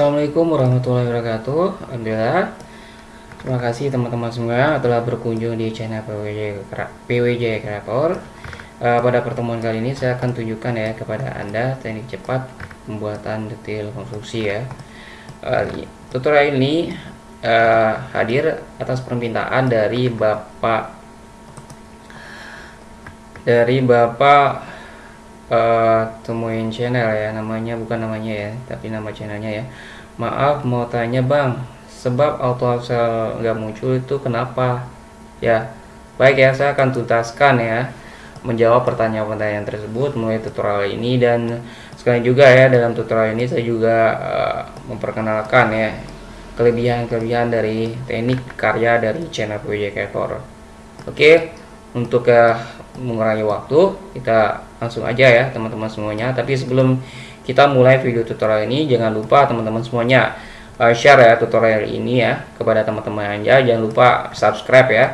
Assalamualaikum warahmatullahi wabarakatuh. Alhamdulillah Terima kasih teman-teman semua telah berkunjung di channel PWJ, PWJ Creator uh, Pada pertemuan kali ini saya akan tunjukkan ya kepada Anda teknik cepat pembuatan detail konstruksi ya. Uh, Tutorial ini uh, hadir atas permintaan dari Bapak Dari Bapak uh, temuin channel ya namanya bukan namanya ya tapi nama channelnya ya maaf mau tanya bang. Sebab auto upsell nggak muncul itu kenapa? Ya baik ya saya akan tuntaskan ya menjawab pertanyaan-pertanyaan tersebut mulai tutorial ini dan sekali juga ya dalam tutorial ini saya juga uh, memperkenalkan ya kelebihan-kelebihan dari teknik karya dari channel PWJ Creator oke untuk uh, mengurangi waktu kita langsung aja ya teman-teman semuanya. Tapi sebelum kita mulai video tutorial ini. Jangan lupa teman-teman semuanya uh, share ya tutorial ini ya kepada teman-teman aja jangan lupa subscribe ya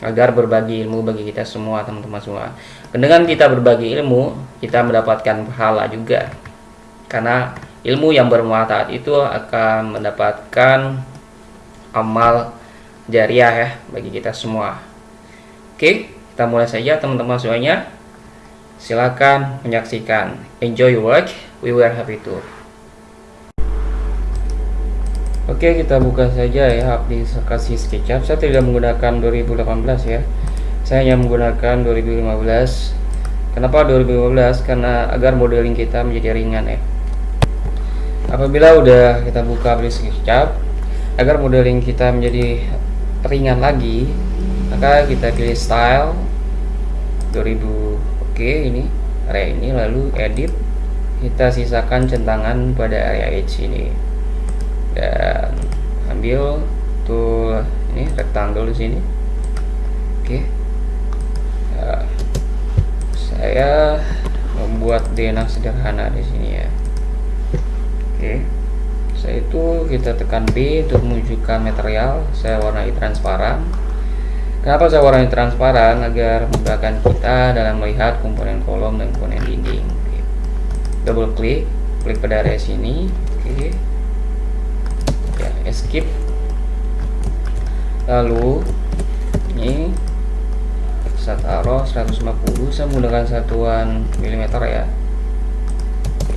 agar berbagi ilmu bagi kita semua teman-teman semua. Dengan kita berbagi ilmu kita mendapatkan pahala juga. Karena ilmu yang bermanfaat itu akan mendapatkan amal jariah ya bagi kita semua. Oke kita mulai saja teman-teman semuanya silakan menyaksikan. Enjoy your work. We were happy to oke kita buka saja ya aplikasi SketchUp. Saya tidak menggunakan 2018 ya. Saya hanya menggunakan 2015 kenapa 2015 karena agar modeling kita menjadi ringan ya. Apabila udah kita buka aplikasi SketchUp agar modeling kita menjadi ringan lagi maka kita pilih style 2000 oke okay, ini area ini lalu edit. Kita sisakan centangan pada area edge ini. Dan ambil tool ini rectangle di sini. Oke. Okay. ya, saya membuat denah sederhana di sini ya. Oke. Okay. saya itu kita tekan B untuk menunjukkan material. Saya warnai transparan Kenapa saya warnai transparan? Agar memudahkan kita dalam melihat komponen kolom dan komponen dinding. Oke. Double klik, klik pada area sini. Oke. Ya, escape. Lalu ini saya taruh 150. Saya menggunakan satuan milimeter ya.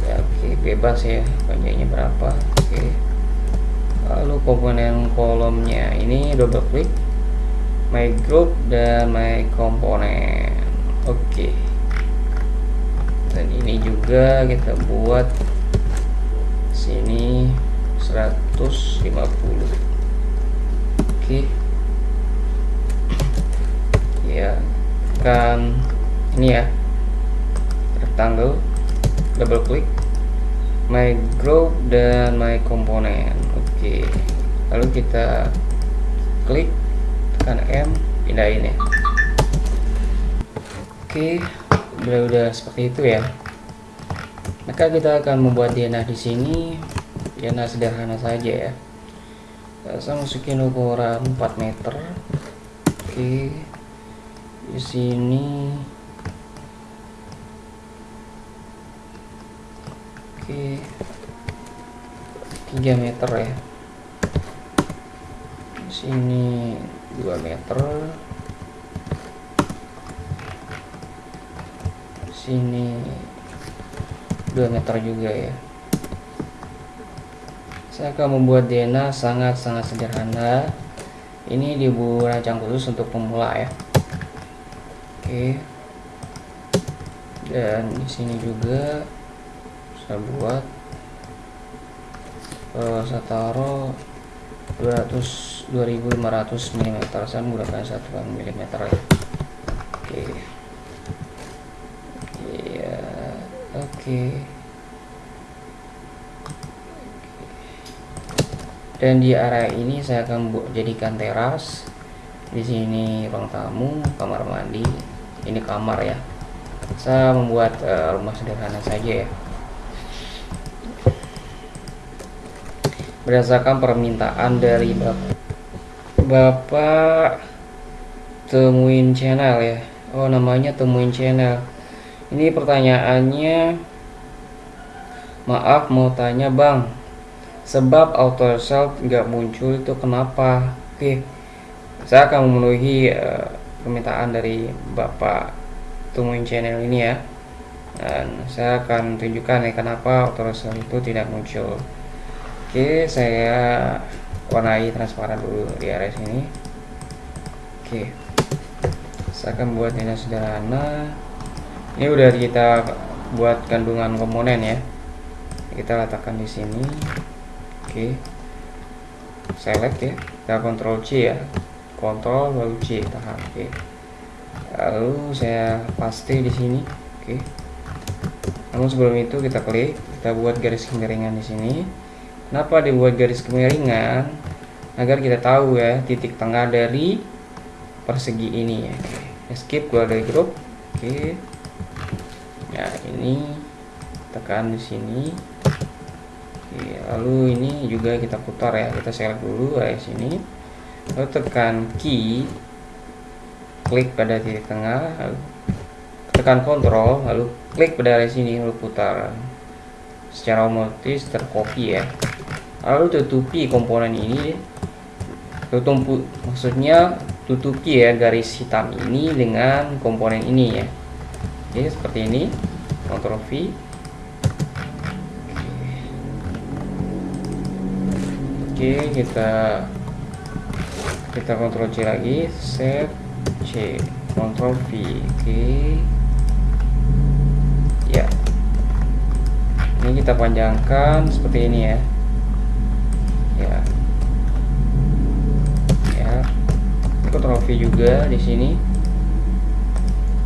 Ya, oke, bebas ya. Panjangnya berapa? Oke. Lalu komponen kolomnya ini double klik my group dan my komponen oke okay. dan ini juga kita buat sini 150 oke okay. ya kan ini ya rectangle double klik my group dan my komponen oke okay. lalu kita klik tekan M pindahin ya. Oke udah udah seperti itu ya. Maka kita akan membuat DNA di sini. DNA sederhana saja ya. Saya masukin ukuran 4 meter. Oke di sini. Oke 3 meter ya. Di sini 2 meter. Sini 2 meter juga ya. Saya akan membuat DNA sangat-sangat sederhana. Ini dibuat rancang khusus untuk pemula ya. Oke. Dan di sini juga saya buat uh, saya taruh 200 2500 mm saya menggunakan satuan mm ya oke. Iya oke. Dan di area ini saya akan jadikan teras. Di sini ruang tamu kamar mandi. Ini kamar ya. Saya membuat uh, rumah sederhana saja ya. Berdasarkan permintaan dari bapak bapak temuin channel ya? Oh namanya temuin channel. Ini pertanyaannya. Maaf mau tanya bang. Sebab auto result nggak muncul itu kenapa? Oke saya akan memenuhi uh, permintaan dari bapak tumuin channel ini ya. Dan saya akan tunjukkan ya kenapa auto result itu tidak muncul. Oke saya warnai transparan dulu di area sini. Oke. Saya akan buat ini sederhana. Ini udah kita buat kandungan komponen ya. Kita letakkan di sini. Oke. Select ya. Kita kontrol C ya. Kontrol lalu C tahan. Oke. Lalu saya paste di sini. Oke. Namun sebelum itu kita klik. Kita buat garis kemiringan di sini. Kenapa dibuat garis kemiringan agar kita tahu ya titik tengah dari persegi ini ya. Skip keluar dari grup. Oke. Ya ini tekan di sini. Oke, lalu ini juga kita putar ya kita select dulu area sini. Lalu tekan key klik pada titik tengah lalu tekan kontrol lalu klik pada area sini lalu putar. Secara otomatis tercopy ya. Lalu tutupi komponen ini tutup maksudnya tutupi ya garis hitam ini dengan komponen ini ya. Oke, seperti ini. Ctrl V. Oke kita kita Ctrl C lagi. Save C. Ctrl V. Oke. Ya. Ini kita panjangkan seperti ini ya. Ya Ctrl V juga di sini.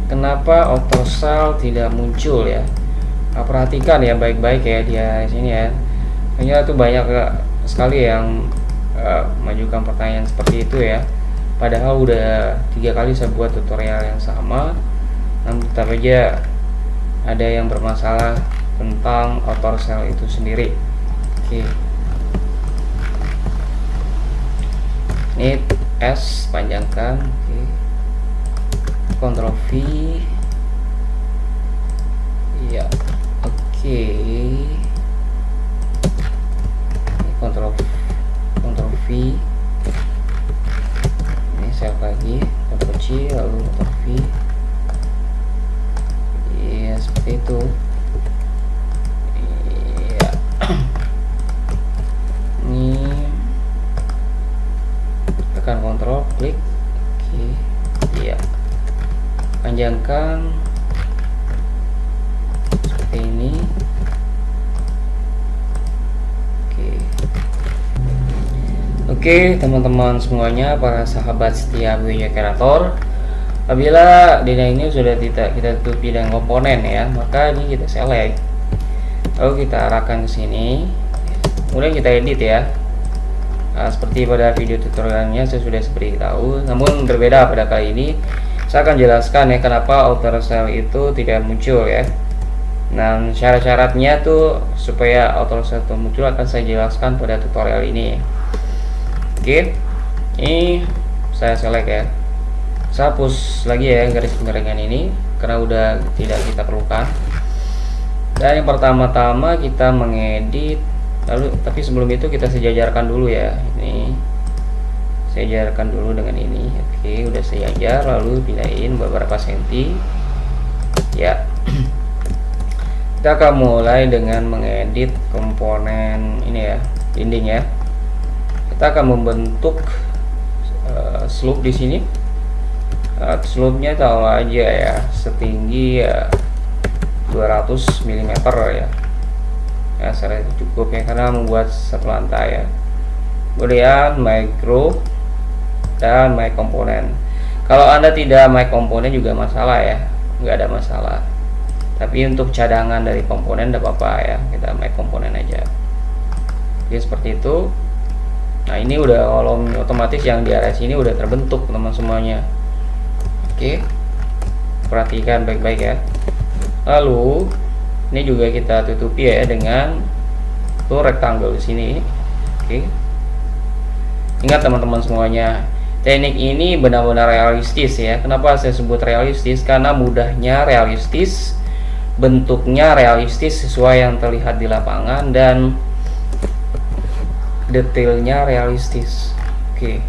Kenapa autosal tidak muncul ya? Nah, perhatikan ya baik-baik ya dia di sini ya. Hanya tuh banyak sekali yang uh, mengajukan pertanyaan seperti itu ya. Padahal udah tiga kali saya buat tutorial yang sama. Namun tetap aja ada yang bermasalah tentang auto cell itu sendiri. Oke. Okay. ini S panjangkan oke. Okay. Ctrl V. Iya oke. Okay. Ctrl Ctrl V. Ini save lagi Ctrl C lalu Ctrl V. Iya seperti itu. Iya tekan Ctrl klik oke iya. Panjangkan. Seperti ini. Oke. Teman-teman semuanya para sahabat setia Buya Kreator Apabila dina ini sudah tidak kita tutupi dengan komponen ya maka ini kita select. Lalu kita arahkan ke sini. Kemudian kita edit ya nah, seperti pada video tutorialnya saya sudah tahu. Namun berbeda pada kali ini saya akan jelaskan ya kenapa outer cell itu tidak muncul ya. Nah syarat-syaratnya tuh supaya outer cell itu muncul akan saya jelaskan pada tutorial ini. Oke ini saya select ya. Saya hapus lagi ya garis pengerengan ini karena udah tidak kita perlukan. Dan yang pertama-tama kita mengedit lalu tapi sebelum itu kita sejajarkan dulu ya. Ini sejajarkan dulu dengan ini. Oke udah sejajar lalu pindahin beberapa senti. Ya. Kita akan mulai dengan mengedit komponen ini ya dinding ya. Kita akan membentuk uh, slope di sini. Uh, slope-nya tahu aja ya setinggi ya 200 mm ya ya saya cukup ya karena membuat satu lantai ya. Kemudian micro dan my komponen. Kalau anda tidak my komponen juga masalah ya nggak ada masalah. Tapi untuk cadangan dari komponen tidak apa-apa ya kita my komponen aja. Jadi seperti itu. Nah ini udah kolom otomatis yang di area sini udah terbentuk teman semuanya. Oke. Perhatikan baik-baik ya. Lalu ini juga kita tutupi ya dengan tuh rectangle di sini. Oke. Ingat teman-teman semuanya teknik ini benar-benar realistis ya. Kenapa saya sebut realistis? Karena mudahnya realistis bentuknya realistis sesuai yang terlihat di lapangan dan detailnya realistis. Oke.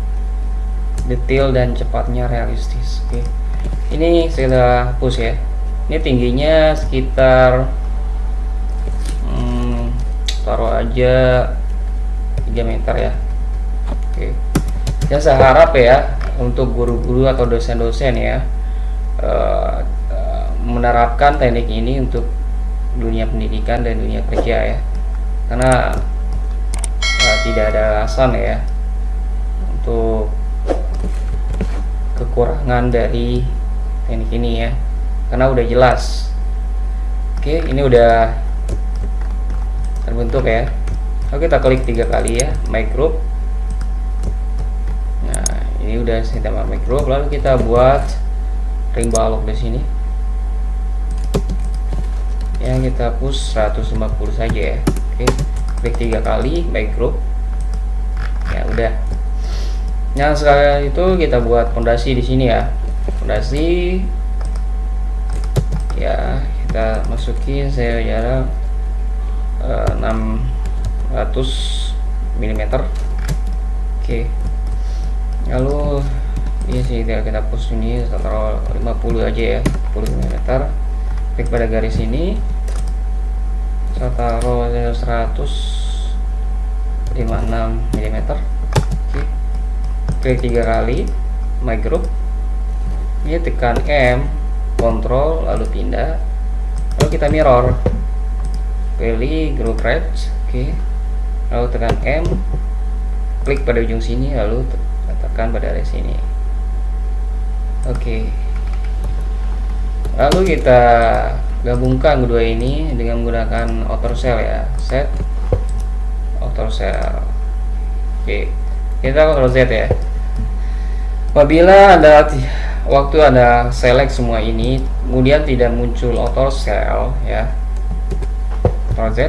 Detail dan cepatnya realistis. Oke. Ini saya hapus ya. Ini tingginya sekitar taruh aja 3 meter ya. Oke. Ya saya harap ya untuk guru-guru atau dosen-dosen ya uh, menerapkan teknik ini untuk dunia pendidikan dan dunia kerja ya. Karena uh, tidak ada alasan ya untuk kekurangan dari teknik ini ya. Karena udah jelas. Oke ini udah terbentuk ya. Oke kita klik tiga kali ya my group. Nah ini udah saya tambah my group lalu kita buat ring balok di sini. Yang kita push 150 saja ya. Oke klik tiga kali my group. Ya udah. Nah sekali itu kita buat fondasi di sini ya. Fondasi. Ya kita masukin saya jarak 600 mm oke. Lalu ini sih kita, kita push ini taruh 50 aja ya 10 mm klik pada garis ini. Saya taruh 156 mm oke. Klik tiga kali my group. Ini tekan M kontrol lalu pindah. Lalu kita mirror pilih group right oke okay. lalu tekan M klik pada ujung sini lalu tekan pada area sini oke okay. lalu kita gabungkan kedua ini dengan menggunakan outer cell ya set outer cell oke okay. kita Ctrl Z ya apabila ada waktu Anda select semua ini kemudian tidak muncul auto cell ya Ctrl Z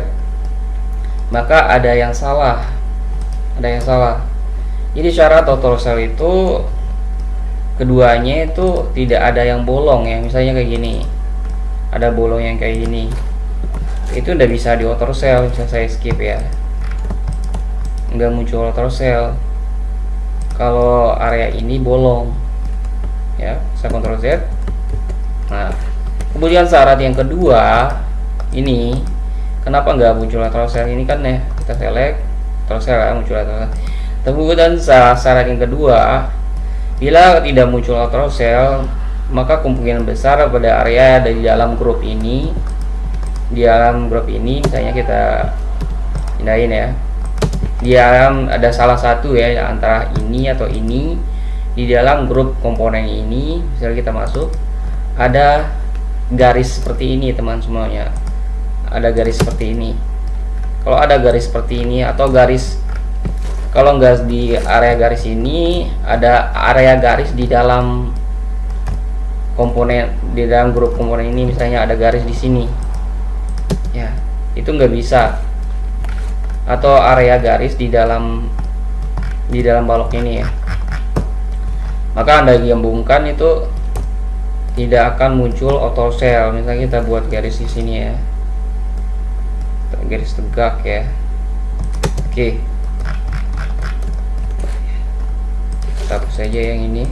maka ada yang salah. Ada yang salah. Jadi syarat auto cell itu keduanya itu tidak ada yang bolong ya. Misalnya kayak gini. Ada bolong yang kayak gini. Itu udah bisa di auto cell bisa saya skip ya. Nggak muncul auto cell kalau area ini bolong ya saya kontrol Z. Nah kemudian syarat yang kedua ini kenapa nggak muncul lateral cell ini kan ya kita select lateral cell ya, muncul lateral kemudian syarat yang kedua bila tidak muncul lateral cell maka kemungkinan besar pada area dari dalam grup ini di dalam grup ini misalnya kita pindahin ya di dalam ada salah satu ya antara ini atau ini di dalam grup komponen ini misalnya kita masuk ada garis seperti ini teman semuanya ada garis seperti ini. Kalau ada garis seperti ini atau garis kalau enggak di area garis ini ada area garis di dalam komponen di dalam grup komponen ini misalnya ada garis di sini. Ya itu nggak bisa. Atau area garis di dalam di dalam balok ini ya. Maka anda gabungkan itu tidak akan muncul auto cell misalnya kita buat garis di sini ya garis tegak ya. Oke. Kita hapus saja yang ini.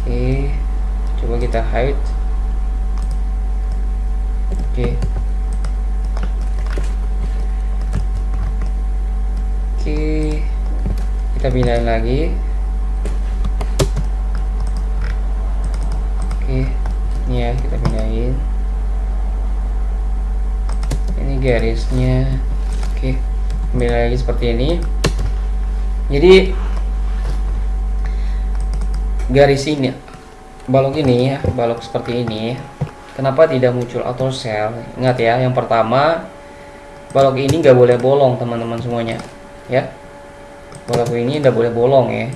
Oke coba kita hide. Oke. Oke kita pindahin lagi. Oke ini ya kita pindahin garisnya. Oke kembali lagi seperti ini. Jadi garis ini balok ini ya balok seperti ini kenapa tidak muncul auto cell ingat ya yang pertama balok ini nggak boleh bolong teman-teman semuanya ya. Balok ini nggak boleh bolong ya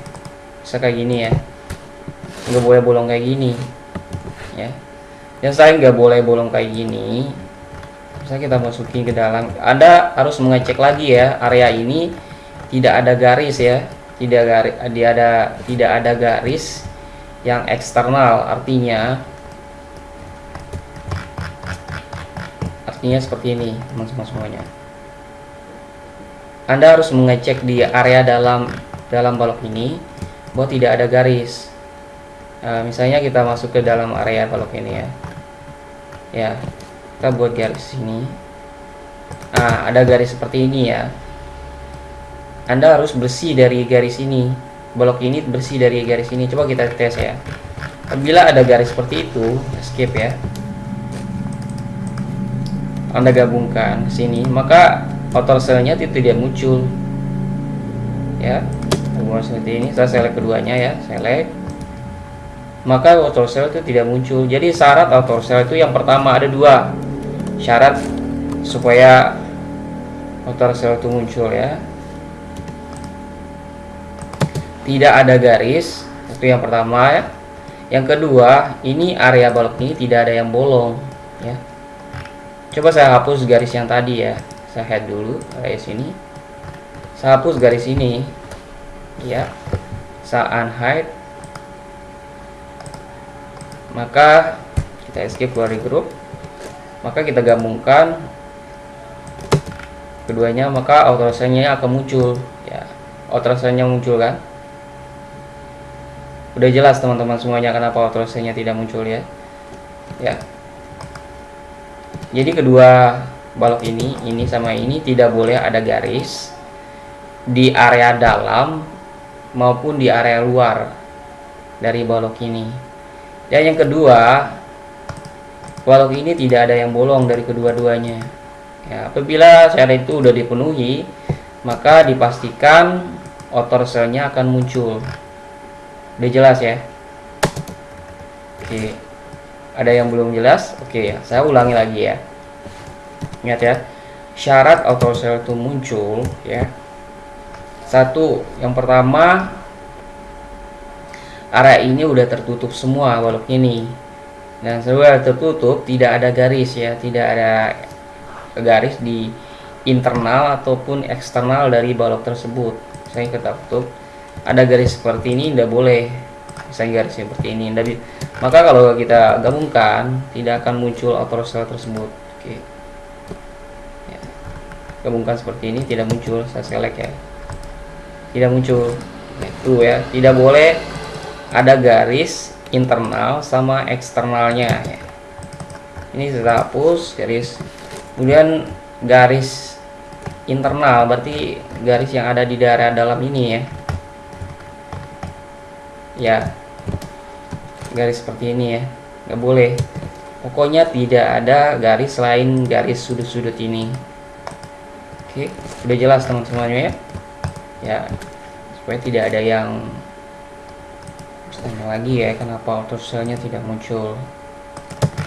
bisa kayak gini ya. Nggak boleh bolong kayak gini ya. Yang saya nggak boleh bolong kayak gini bisa kita masukin ke dalam Anda harus mengecek lagi ya area ini tidak ada garis ya tidak garis dia ada tidak ada garis yang eksternal artinya artinya seperti ini teman-teman semuanya. Anda harus mengecek di area dalam dalam balok ini bahwa tidak ada garis. Nah, misalnya kita masuk ke dalam area balok ini ya. Ya kita buat garis sini. Nah ada garis seperti ini ya. Anda harus bersih dari garis ini. Balok ini bersih dari garis ini. Coba kita tes ya. Apabila ada garis seperti itu escape ya. Anda gabungkan sini maka outer cellnya tidak muncul. Ya gabungan seperti ini. Saya select keduanya ya. Select. Maka outer cell itu tidak muncul. Jadi syarat outer cell itu yang pertama ada dua syarat supaya outer cell itu muncul ya. Tidak ada garis itu yang pertama ya. Yang kedua ini area balok ini tidak ada yang bolong ya. Coba saya hapus garis yang tadi ya. Saya head dulu area sini. Saya hapus garis ini ya. Saya unhide. Maka kita escape dari grup maka kita gabungkan keduanya maka autorisasinya akan muncul. Ya autorisasinya muncul kan? Udah jelas teman-teman semuanya kenapa autorisasinya tidak muncul ya? Ya. Jadi kedua balok ini ini sama ini tidak boleh ada garis di area dalam maupun di area luar dari balok ini. Dan yang kedua balok ini tidak ada yang bolong dari kedua-duanya. Ya apabila syarat itu sudah dipenuhi maka dipastikan outer cellnya akan muncul. Udah jelas ya? Oke. Ada yang belum jelas? Oke ya saya ulangi lagi ya. Ingat ya syarat auto cell itu muncul ya. Satu yang pertama area ini udah tertutup semua balok ini dan sudah tertutup tidak ada garis ya tidak ada garis di internal ataupun eksternal dari balok tersebut. Saya tutup ada garis seperti ini tidak boleh. Misalnya garis seperti ini tapi maka kalau kita gabungkan tidak akan muncul outer cell tersebut. Oke. Ya. gabungkan seperti ini tidak muncul saya select ya. Tidak muncul. Itu ya tidak boleh ada garis internal sama eksternalnya ya. ini saya hapus garis. Kemudian garis internal berarti garis yang ada di daerah dalam ini ya. Ya. Garis seperti ini ya. Nggak boleh. Pokoknya tidak ada garis lain garis sudut-sudut ini. Oke udah jelas teman semuanya ya. Ya supaya tidak ada yang tanya lagi ya kenapa auto cellnya tidak muncul?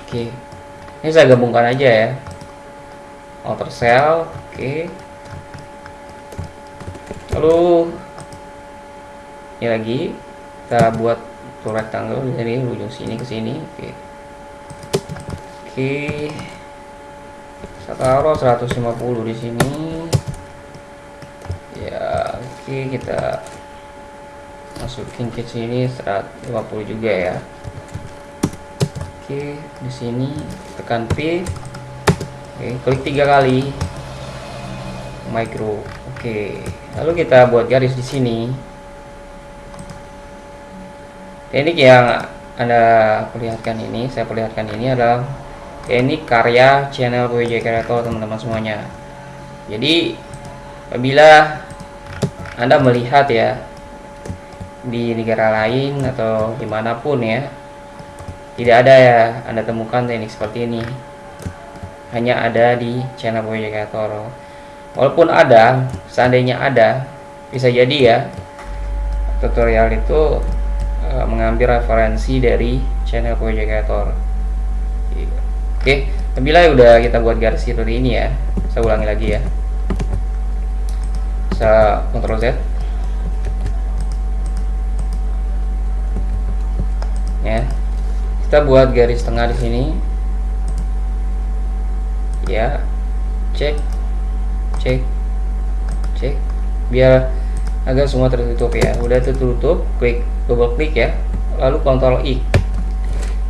Oke. Ini saya gabungkan aja ya. Outer cell oke. Lalu ini lagi. Kita buat tuh rectangle dari ujung sini ke sini oke. Oke. Saya taruh 150 di sini. Ya oke kita masukin ke sini 150 juga ya. Oke di sini tekan P. Oke klik tiga kali. Micro. Oke lalu kita buat garis di sini. Teknik yang anda perlihatkan ini saya perlihatkan ini adalah teknik karya channel PWJ Creator teman-teman semuanya. Jadi apabila anda melihat ya di negara lain atau di mana pun ya. Tidak ada ya anda temukan teknik seperti ini. Hanya ada di channel Creator walaupun ada seandainya ada bisa jadi ya. Tutorial itu uh, mengambil referensi dari channel Creator oke bila udah kita buat garis seperti ini ya. Saya ulangi lagi ya. Saya Ctrl Z ya. Kita buat garis tengah di sini. Ya. Cek. Cek. Cek. Biar agar semua tertutup ya. Udah tertutup klik double klik ya. Lalu Ctrl I.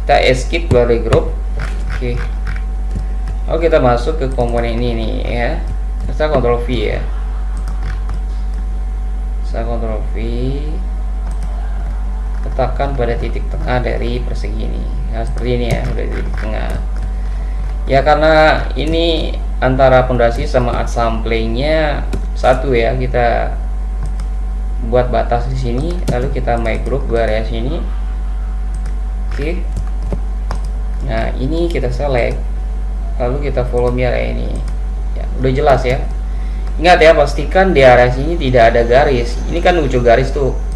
Kita escape dari grup oke. Lalu kita masuk ke komponen ini nih ya. Kita Ctrl V ya. Saya kontrol V letakkan pada titik tengah dari persegi ini. Nah seperti ini ya udah titik tengah. Ya karena ini antara pondasi sama samplingnya satu ya kita buat batas di sini lalu kita group dua area sini. Oke. Nah ini kita select lalu kita follow area ini. Ya udah jelas ya. Ingat ya pastikan di area sini tidak ada garis. Ini kan lucu garis tuh. ya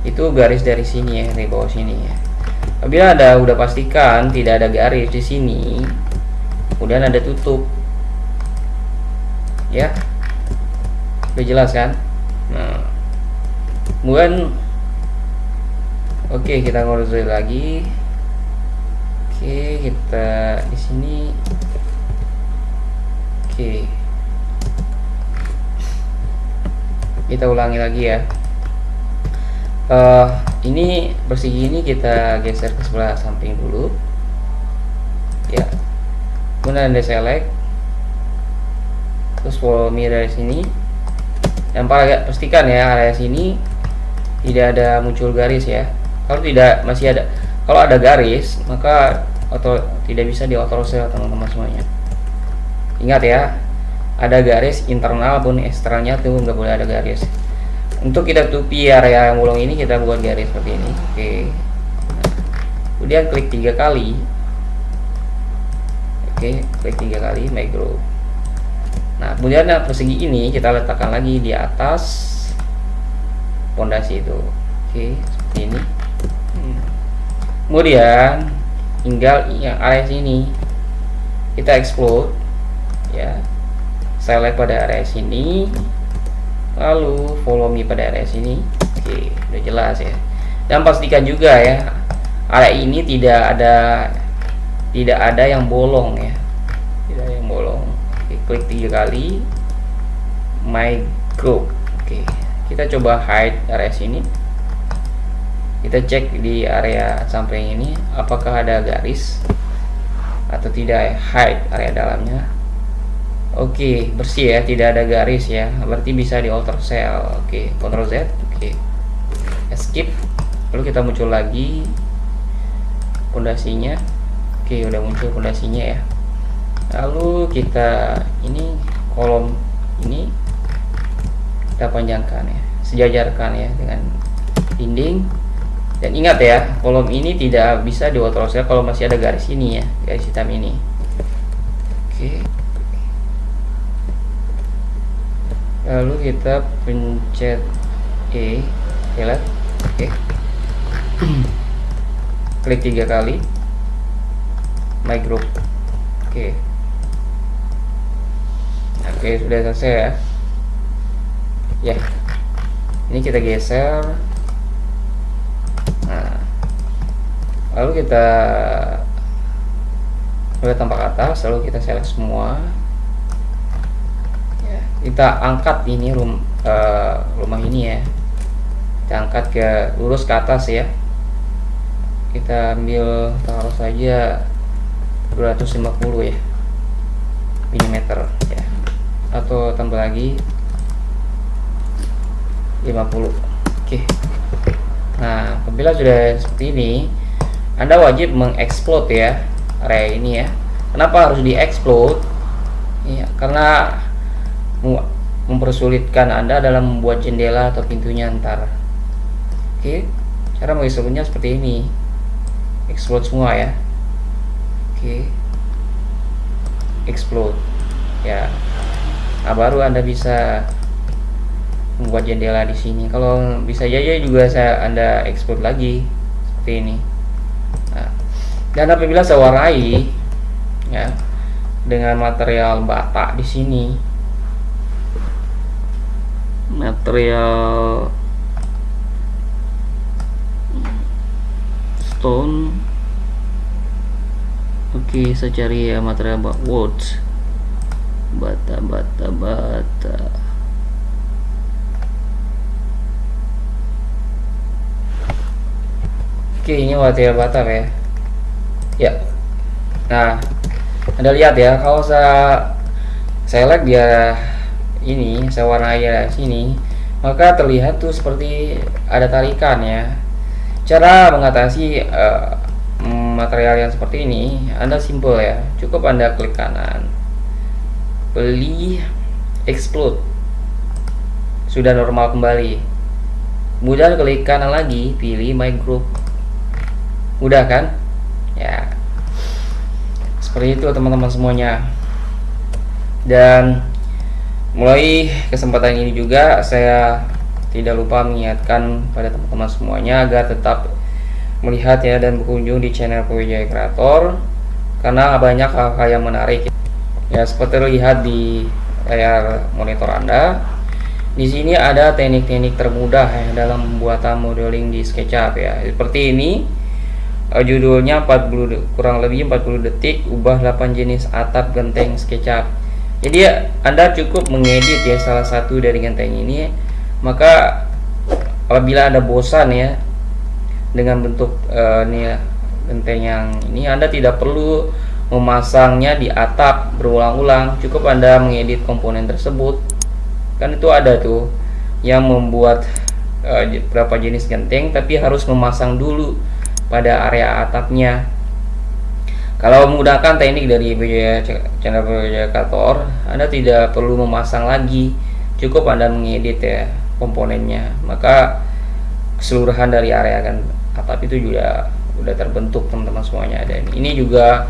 itu garis dari sini ya dari bawah sini ya. Apabila ada udah pastikan tidak ada garis di sini kemudian ada tutup. Ya. Udah jelas kan? Nah. Kemudian oke okay, kita ngurus lagi. Oke okay, kita di sini. Oke. Okay. kita ulangi lagi ya uh, ini persegi ini kita geser ke sebelah samping dulu. Ya. Kemudian anda select. Terus follow me dari sini. Dan pastikan ya area sini. Tidak ada muncul garis ya. Kalau tidak masih ada. Kalau ada garis maka atau tidak bisa di auto sel teman-teman semuanya. Ingat ya ada garis internal pun eksternalnya tuh nggak boleh ada garis untuk kita tutupi area yang bolong ini kita buat garis seperti ini. Oke. Kemudian klik tiga kali. Oke klik tiga kali micro nah kemudian nah, persegi ini kita letakkan lagi di atas pondasi itu. Oke seperti ini. Kemudian tinggal yang area sini. Kita explode ya. Select pada area sini lalu follow me pada area sini. Oke udah jelas ya. Dan pastikan juga ya area ini tidak ada tidak ada yang bolong ya. Tidak ada yang bolong. Klik tiga kali. My group. Oke kita coba hide area sini. Kita cek di area samping ini apakah ada garis atau tidak hide area dalamnya oke bersih ya tidak ada garis ya. Berarti bisa di alter cell. Oke Ctrl Z oke. Skip. Lalu kita muncul lagi. Pondasinya. Oke udah muncul pondasinya ya. Lalu kita ini kolom ini kita panjangkan ya. Sejajarkan ya dengan dinding. Dan ingat ya kolom ini tidak bisa diwaterosel kalau masih ada garis ini ya garis hitam ini. Oke lalu kita pencet E lihat oke. Klik tiga kali. My group oke. Oke sudah selesai ya? Ya. Ini kita geser. Nah. Lalu kita mulai tampak atas lalu kita select semua. ya, kita angkat ini rum, uh, rumah ini ya. Kita angkat ke lurus ke atas ya. Kita ambil taruh saja 250 ya mm ya. Atau tambah lagi 50 oke. Nah apabila sudah seperti ini. Anda wajib mengeksplod ya area ini ya. Kenapa harus dieksploit ya karena mempersulitkan anda dalam membuat jendela atau pintunya ntar oke cara mengeksplodnya seperti ini. Explode semua ya. Oke. Explode. Ya. Nah baru anda bisa membuat jendela di sini. Kalau bisa aja juga saya anda explode lagi. Seperti ini. Nah, dan apabila saya warai ya dengan material bata di sini material stone. Oke saya cari ya material wood. Bata bata bata. Oke ini material bata ya. Ya. Nah anda lihat ya kalau saya select dia ini saya warnai dari sini maka terlihat tuh seperti ada tarikan ya. Cara mengatasi uh, material yang seperti ini anda simple ya. Cukup anda klik kanan. Beli explode. Sudah normal kembali. Kemudian klik kanan lagi pilih my group. Mudah kan? Ya. Seperti itu teman-teman semuanya. Dan mulai kesempatan ini juga saya tidak lupa mengingatkan pada teman-teman semuanya agar tetap melihat ya dan berkunjung di channel Pujaya Kreator karena banyak hal-hal yang menarik. Ya seperti terlihat di layar monitor Anda di sini ada teknik-teknik termudah ya dalam pembuatan modeling di SketchUp ya. Seperti ini uh, judulnya 40 kurang lebih 40 detik ubah 8 jenis atap genteng SketchUp jadi anda cukup mengedit ya salah satu dari genteng ini. Maka apabila anda bosan ya dengan bentuk uh, ini genteng yang ini anda tidak perlu memasangnya di atap berulang-ulang. Cukup anda mengedit komponen tersebut. Kan itu ada tuh yang membuat uh, berapa jenis genteng tapi harus memasang dulu pada area atapnya kalau menggunakan teknik dari channel projector, Anda tidak perlu memasang lagi, cukup Anda mengedit ya komponennya. Maka keseluruhan dari area kan atap itu juga udah terbentuk teman-teman semuanya. Dan ini juga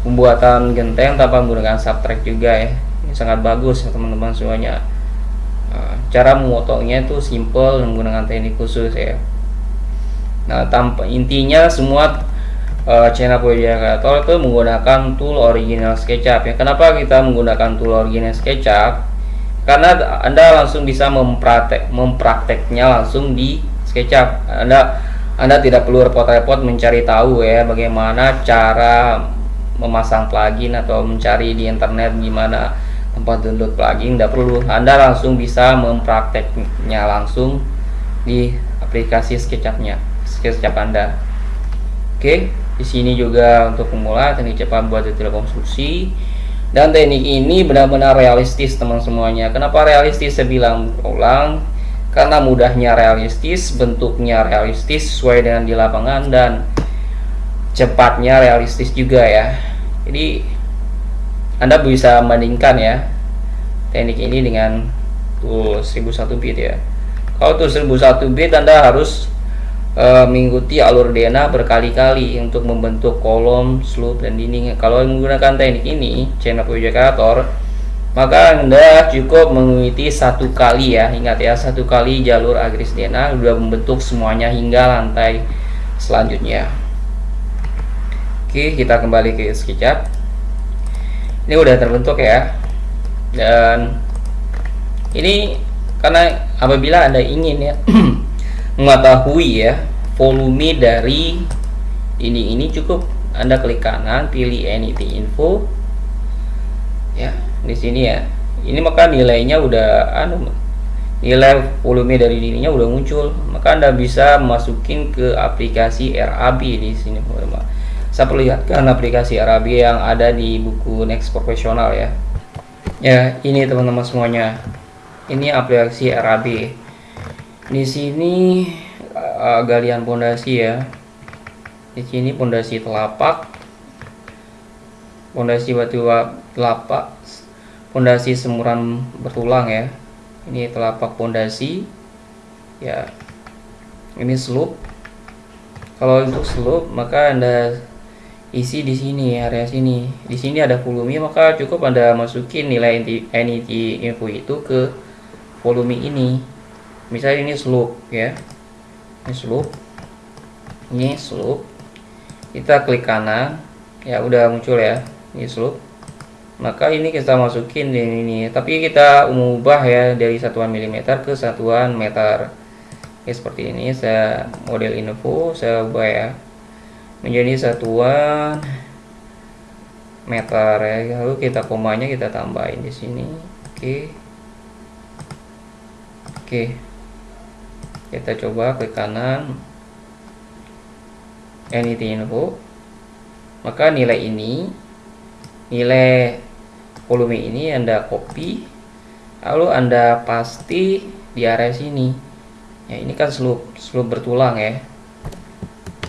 pembuatan genteng tanpa menggunakan subtract juga ya. Ini sangat bagus ya teman-teman semuanya. Nah, cara memotongnya itu simple menggunakan teknik khusus ya. Nah, tanpa intinya semua uh, channel Project Creator itu menggunakan tool original SketchUp ya. Kenapa kita menggunakan tool original SketchUp? Karena Anda langsung bisa mempraktek memprakteknya langsung di SketchUp. Anda Anda tidak perlu repot-repot mencari tahu ya bagaimana cara memasang plugin atau mencari di internet gimana tempat download plugin tidak perlu Anda langsung bisa memprakteknya langsung di aplikasi SketchUp-nya SketchUp Anda oke okay? Di sini juga untuk pemula teknik cepat buat detail konstruksi dan teknik ini benar-benar realistis teman semuanya. Kenapa realistis? Saya bilang ulang karena mudahnya realistis, bentuknya realistis sesuai dengan di lapangan dan cepatnya realistis juga ya. Jadi Anda bisa bandingkan ya teknik ini dengan tool 1001 bit ya. Kalau tool 1001 bit Anda harus e, mengikuti alur DNA berkali-kali untuk membentuk kolom, slope, dan dinding. Kalau menggunakan teknik ini, channel projector, maka Anda cukup mengikuti satu kali ya, ingat ya, satu kali jalur agris DNA sudah membentuk semuanya hingga lantai selanjutnya. Oke, kita kembali ke SketchUp. Ini udah terbentuk ya. Dan ini karena apabila Anda ingin ya mengetahui ya volume dari ini ini cukup. Anda klik kanan pilih anything info. Ya di sini ya. Ini maka nilainya udah anu nilai volume dari ininya udah muncul. Maka anda bisa masukin ke aplikasi RAB di sini saya perlihatkan aplikasi RAB yang ada di buku Next Professional ya. Ya ini teman-teman semuanya. Ini aplikasi RAB di sini uh, galian pondasi ya. Di sini pondasi telapak pondasi batu telapak pondasi semuran bertulang ya. Ini telapak pondasi ya. Ini slope. Kalau untuk slope maka anda isi di sini area sini. Di sini ada volume maka cukup anda masukin nilai NET info itu ke volume ini misalnya ini slope ya. Ini slope. Ini slope. Kita klik kanan. Ya udah muncul ya ini slope. Maka ini kita masukin di ini. Tapi kita ubah ya dari satuan milimeter ke satuan meter. Ya seperti ini. Saya model info saya ubah ya. Menjadi satuan meter ya. Lalu kita komanya kita tambahin di sini. Oke. Oke kita coba klik kanan. Anything info maka nilai ini nilai volume ini anda copy. Lalu anda pasti di area sini. Ya ini kan slope slope bertulang ya.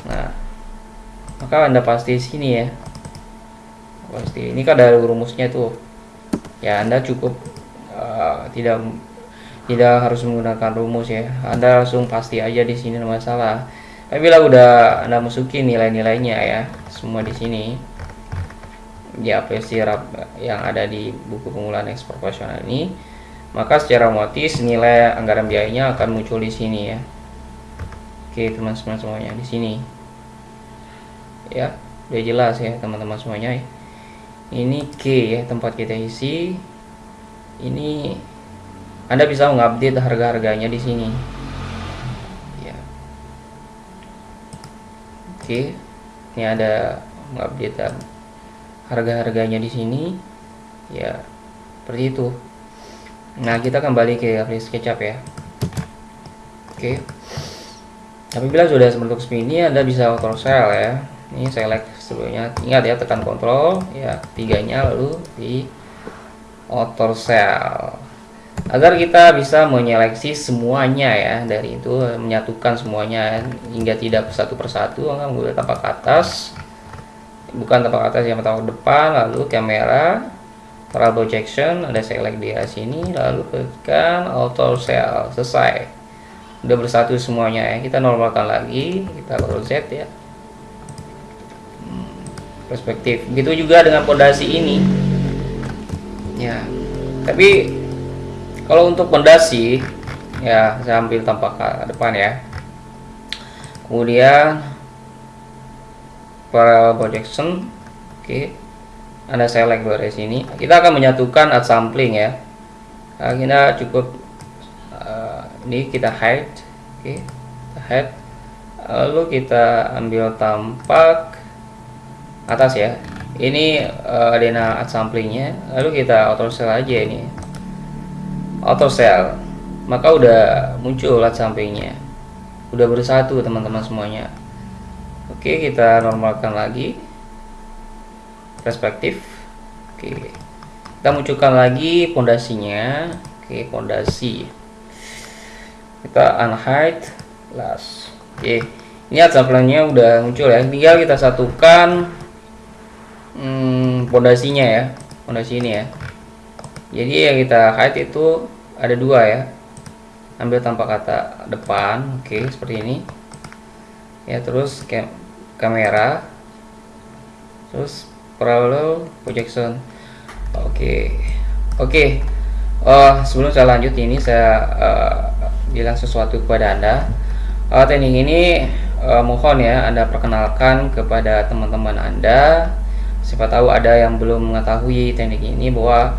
Nah maka anda pasti sini ya. Pasti. Ini kan ada rumusnya tuh. Ya anda cukup uh, tidak tidak harus menggunakan rumus ya. Anda langsung pasti aja di sini masalah. Tapi bila udah anda masukin nilai-nilainya ya semua di sini. Di aplikasi yang ada di buku pengumpulan ekspor profesional ini. Maka secara otomatis nilai anggaran biayanya akan muncul di sini ya. Oke teman-teman semuanya di sini. Ya udah jelas ya teman-teman semuanya. Ini K ya tempat kita isi. Ini Anda bisa mengupdate harga-harganya di sini. Ya. Oke ini ada mengupdate harga-harganya di sini. Ya seperti itu. Nah kita kembali ke aplikasi SketchUp ya. Oke. Apabila sudah seperti ini anda bisa auto sell ya. Ini select sebelumnya. Ingat ya tekan kontrol. Ya tiganya lalu di auto sell agar kita bisa menyeleksi semuanya ya dari itu menyatukan semuanya hingga tidak satu persatu enggak menggunakan tapak atas. Bukan tapak atas yang tapak depan lalu kamera trial projection ada select di sini lalu tekan auto sell selesai. Udah bersatu semuanya ya kita normalkan lagi kita Ctrl Z ya. Hmm, perspektif. Begitu juga dengan pondasi ini. Ya tapi kalau untuk pondasi ya saya ambil tampak depan ya. Kemudian para projection oke anda select dari sini. Kita akan menyatukan add sampling ya. Nah, kita cukup uh, ini kita hide oke hide. Lalu kita ambil tampak atas ya. Ini uh, adena add samplingnya. Lalu kita auto sell aja ini auto sell maka udah muncul add samplingnya udah bersatu teman-teman semuanya Oke, kita normalkan lagi perspektif. Oke. Kita munculkan lagi pondasinya. Oke, pondasi. Kita unhide last. Oke. Ini atsaplannya udah muncul ya. Tinggal kita satukan hmm, pondasinya ya. Pondasi ini ya. Jadi yang kita hide itu ada dua ya. Ambil tanpa kata depan. Oke, seperti ini. Ya, terus kayak kamera terus parallel projection oke okay. oke okay. uh, sebelum saya lanjut ini saya uh, bilang sesuatu kepada anda uh, teknik ini uh, mohon ya anda perkenalkan kepada teman-teman anda siapa tahu ada yang belum mengetahui teknik ini bahwa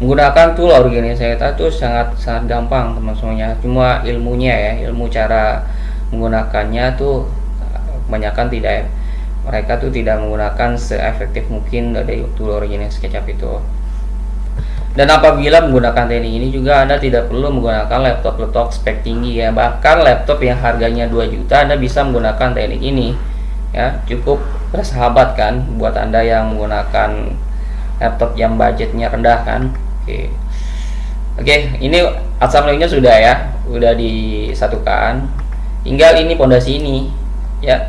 menggunakan tool organisasi itu sangat sangat gampang teman semuanya cuma ilmunya ya ilmu cara menggunakannya tuh kebanyakan tidak mereka tuh tidak menggunakan seefektif mungkin dari tool original SketchUp itu. Dan apabila menggunakan teknik ini juga Anda tidak perlu menggunakan laptop-laptop spek tinggi ya. Bahkan laptop yang harganya 2 juta Anda bisa menggunakan teknik ini. Ya cukup bersahabat kan buat Anda yang menggunakan laptop yang budgetnya rendah kan oke. Oke ini assemblingnya sudah ya sudah disatukan. Tinggal ini pondasi ini ya.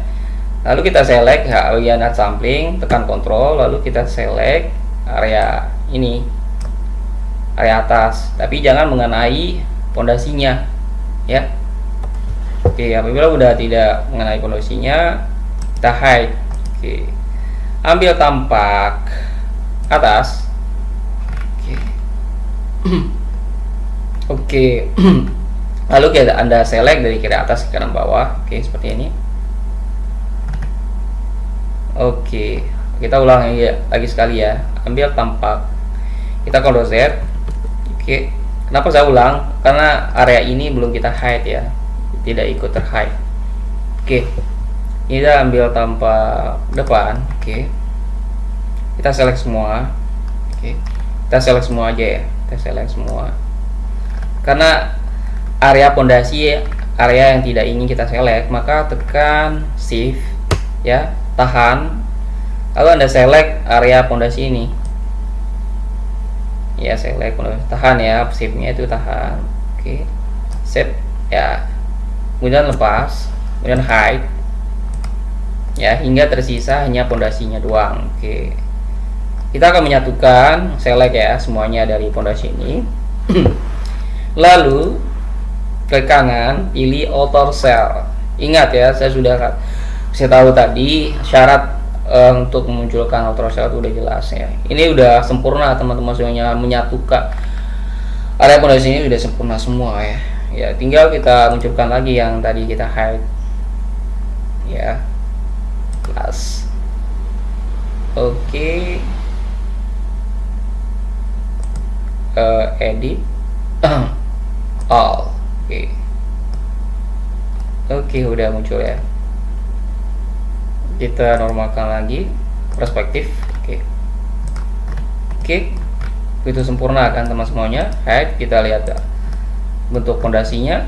Lalu kita select area not sampling tekan kontrol lalu kita select area ini area atas. Tapi jangan mengenai pondasinya ya. Oke apabila udah tidak mengenai pondasinya kita hide. Oke. Ambil tampak atas oke lalu kita anda select dari kiri atas ke kanan bawah oke seperti ini Oke, kita ulang lagi, lagi sekali ya. Ambil tampak. Kita Ctrl Z. Oke. Kenapa saya ulang? Karena area ini belum kita hide ya. Tidak ikut terhide. Oke. Kita ambil tampak depan. Oke. Kita select semua. Oke. Kita select semua aja ya. Select semua. Karena area pondasi area yang tidak ingin kita select, maka tekan shift ya tahan. Lalu anda select area pondasi ini. Ya select tahan ya shiftnya itu tahan. Oke set ya. Kemudian lepas kemudian hide. Ya hingga tersisa hanya pondasinya doang. Oke kita akan menyatukan select ya semuanya dari pondasi ini. Lalu ke kanan pilih author cell ingat ya saya sudah saya tahu tadi syarat uh, untuk memunculkan auto itu udah jelas ya. Ini udah sempurna teman-teman semuanya menyatukan area pondasi ini sudah sempurna semua ya. Ya tinggal kita munculkan lagi yang tadi kita hide. Ya kelas oke. okay. Uh, edit all oke. Okay. oke okay, udah muncul ya. Kita normalkan lagi perspektif oke. Oke itu sempurna kan teman semuanya? Head kita lihat ya. bentuk pondasinya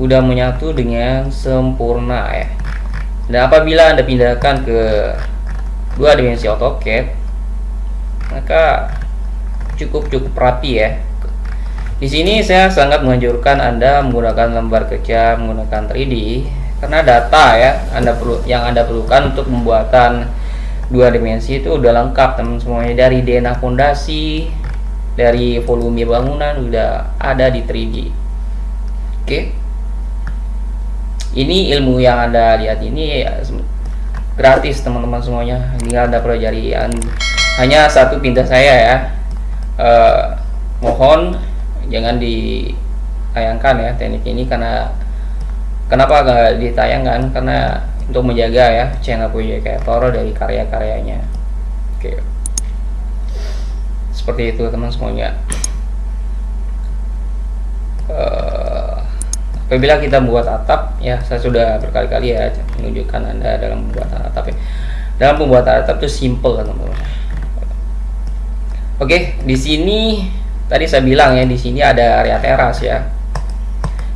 udah menyatu dengan sempurna ya. Dan apabila anda pindahkan ke dua dimensi AutoCAD maka cukup cukup rapi ya. Di sini saya sangat menganjurkan anda menggunakan lembar kerja menggunakan 3D karena data ya anda perlu yang anda perlukan untuk membuatan dua dimensi itu udah lengkap teman semuanya. Dari DNA fondasi dari volume bangunan udah ada di 3D oke. Ini ilmu yang anda lihat ini ya, gratis teman-teman semuanya. Tinggal anda pelajari hanya satu pindah saya ya eh, mohon jangan ditayangkan ya teknik ini karena kenapa gak ditayangkan? Karena untuk menjaga ya channel Puyo Kreator dari karya-karyanya. Oke. Seperti itu teman semuanya. Uh, apabila kita membuat atap ya saya sudah berkali-kali ya menunjukkan anda dalam pembuatan atap ya. Dalam pembuatan atap itu simple teman-teman oke di sini tadi saya bilang ya di sini ada area teras ya.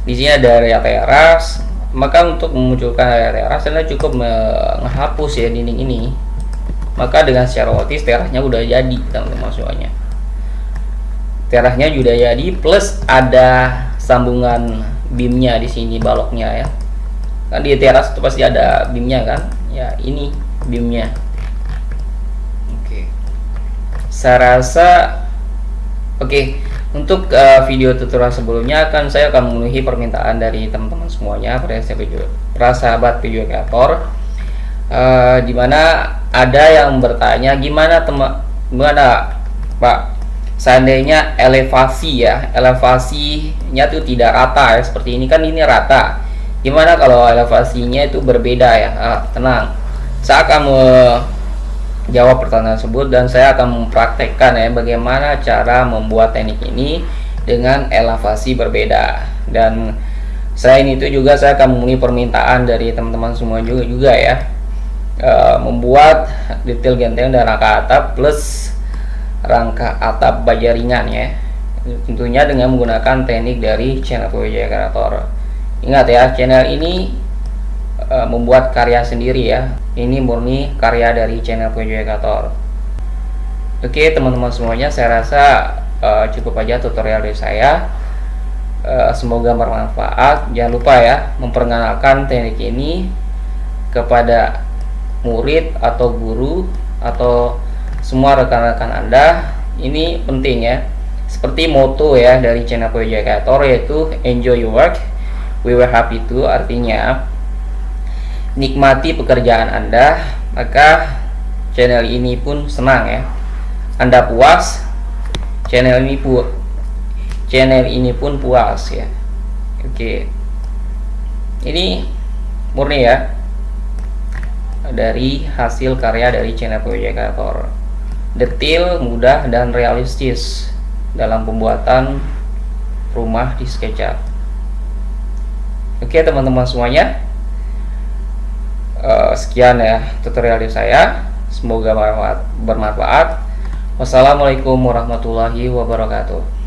Di sini ada area teras. Maka untuk memunculkan area teras anda cukup menghapus ya dinding ini. Maka dengan secara otomatis terasnya udah jadi teman-teman semuanya. Terasnya sudah jadi plus ada sambungan beamnya di sini baloknya ya. Kan di teras itu pasti ada beamnya kan? Ya ini beamnya oke saya rasa oke untuk uh, video tutorial sebelumnya akan saya akan memenuhi permintaan dari teman-teman semuanya para sahabat video kreator. Uh, di mana ada yang bertanya gimana teman gimana Pak? Seandainya elevasi ya elevasinya itu tidak rata ya seperti ini kan ini rata. Gimana kalau elevasinya itu berbeda ya? Ah, tenang. Saya akan jawab pertanyaan tersebut dan saya akan mempraktekkan ya bagaimana cara membuat teknik ini dengan elevasi berbeda. Dan selain itu juga saya akan memenuhi permintaan dari teman-teman semua juga juga ya. E, membuat detail genteng dan rangka atap plus rangka atap baja ringan ya. Tentunya dengan menggunakan teknik dari channel PWJ Generator ingat ya channel ini e, membuat karya sendiri ya. Ini murni karya dari channel Educator oke teman-teman semuanya saya rasa uh, cukup aja tutorial dari saya. Uh, semoga bermanfaat. Jangan lupa ya memperkenalkan teknik ini kepada murid atau guru atau semua rekan-rekan anda. Ini penting ya. Seperti moto ya dari channel Educator yaitu enjoy your work. We were happy to artinya nikmati pekerjaan Anda, maka channel ini pun senang ya. Anda puas, channel ini pu channel ini pun puas ya. Oke. Ini murni ya dari hasil karya dari channel Projector. Detail, mudah dan realistis dalam pembuatan rumah di SketchUp. Oke teman-teman semuanya, uh, sekian ya tutorial dari saya. Semoga bermanfaat. Wassalamualaikum warahmatullahi wabarakatuh